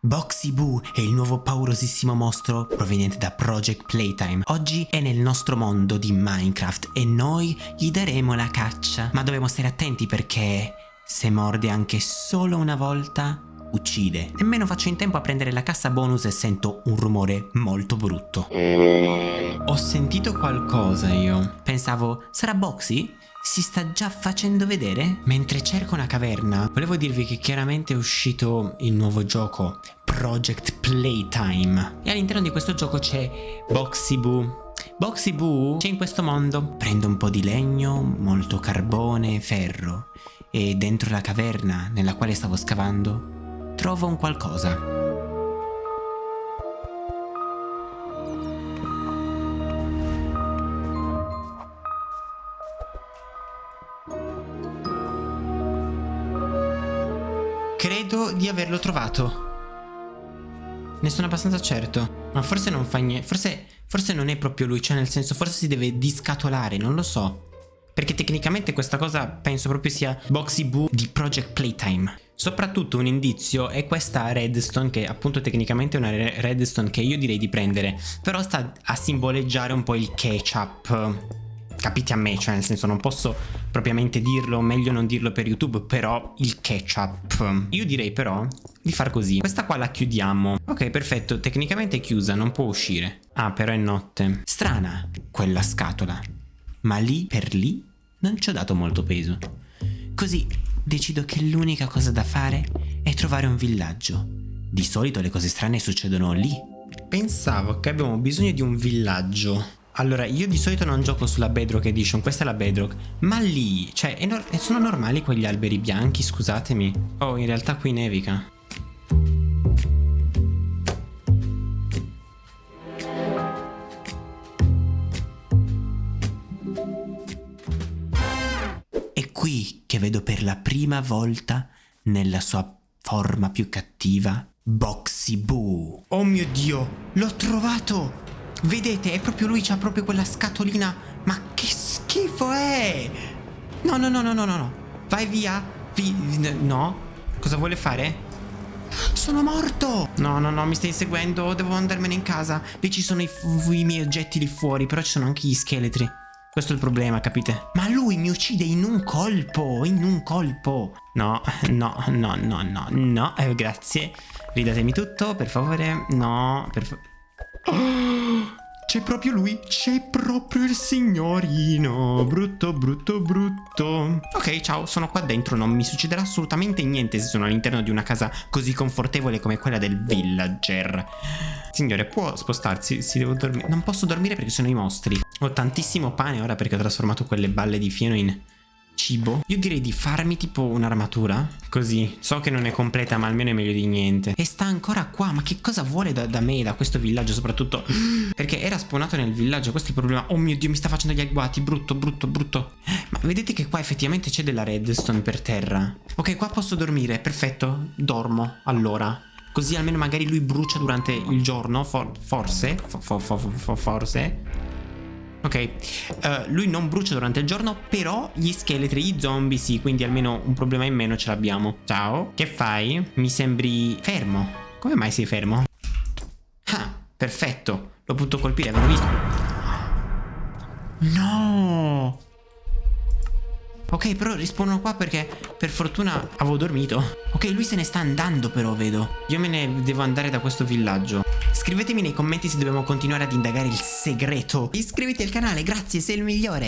Boxy Boo è il nuovo paurosissimo mostro proveniente da Project Playtime. Oggi è nel nostro mondo di Minecraft e noi gli daremo la caccia. Ma dobbiamo stare attenti perché se morde anche solo una volta uccide. Nemmeno faccio in tempo a prendere la cassa bonus e sento un rumore molto brutto. Ho sentito qualcosa io. Pensavo, sarà Boxy? Si sta già facendo vedere? Mentre cerco una caverna, volevo dirvi che chiaramente è uscito il nuovo gioco, Project Playtime. E all'interno di questo gioco c'è Boxy Boo. Boxy Boo c'è in questo mondo. Prendo un po' di legno, molto carbone e ferro. E dentro la caverna nella quale stavo scavando, trovo un qualcosa. Credo di averlo trovato. Ne sono abbastanza certo. Ma forse non fa niente. Forse, forse non è proprio lui. Cioè, nel senso, forse si deve discatolare. Non lo so. Perché tecnicamente questa cosa penso proprio sia Boxy Boo di Project Playtime. Soprattutto un indizio è questa redstone che appunto tecnicamente è una redstone che io direi di prendere. Però sta a simboleggiare un po' il ketchup capite a me, cioè nel senso non posso propriamente dirlo, meglio non dirlo per YouTube, però il ketchup. Io direi però di far così. Questa qua la chiudiamo. Ok, perfetto, tecnicamente è chiusa, non può uscire. Ah, però è notte. Strana quella scatola. Ma lì per lì non ci ho dato molto peso. Così decido che l'unica cosa da fare è trovare un villaggio. Di solito le cose strane succedono lì. Pensavo che abbiamo bisogno di un villaggio allora, io di solito non gioco sulla Bedrock Edition, questa è la Bedrock, ma lì, cioè, no sono normali quegli alberi bianchi, scusatemi. Oh, in realtà qui nevica. Qui che vedo per la prima volta, nella sua forma più cattiva, Boxy Boo. Oh mio Dio, l'ho trovato! Vedete, è proprio lui, c'ha proprio quella scatolina. Ma che schifo è? No, no, no, no, no, no. Vai via. Vi no. Cosa vuole fare? Sono morto! No, no, no, mi stai inseguendo. Devo andarmene in casa. Lì ci sono i, i miei oggetti lì fuori, però ci sono anche gli scheletri. Questo è il problema, capite? Ma lui mi uccide in un colpo, in un colpo. No, no, no, no, no, no, eh, grazie. Ridatemi tutto, per favore. No, per favore. C'è proprio lui, c'è proprio il signorino. Brutto, brutto, brutto. Ok, ciao, sono qua dentro. Non mi succederà assolutamente niente se sono all'interno di una casa così confortevole come quella del villager. Signore, può spostarsi? Si devo dormire. Non posso dormire perché sono i mostri. Ho tantissimo pane ora perché ho trasformato quelle balle di fieno in cibo? Io direi di farmi tipo un'armatura Così. So che non è completa ma almeno è meglio di niente. E sta ancora qua Ma che cosa vuole da, da me Da questo villaggio soprattutto? Perché era spawnato nel villaggio Questo è il problema. Oh mio dio mi sta facendo gli agguati Brutto brutto brutto. Ma vedete che qua effettivamente c'è della redstone per terra. Ok qua posso dormire Perfetto. Dormo Allora. Così almeno magari lui brucia durante il giorno for Forse for for for Forse Ok, uh, lui non brucia durante il giorno, però gli scheletri, gli zombie sì, quindi almeno un problema in meno ce l'abbiamo. Ciao, che fai? Mi sembri fermo. Come mai sei fermo? Ah, perfetto, l'ho potuto colpire, avevo visto. No! Ok, però rispondo qua perché per fortuna avevo dormito. Ok, lui se ne sta andando però, vedo. Io me ne devo andare da questo villaggio. Scrivetemi nei commenti se dobbiamo continuare ad indagare il segreto. Iscriviti al canale, grazie, sei il migliore.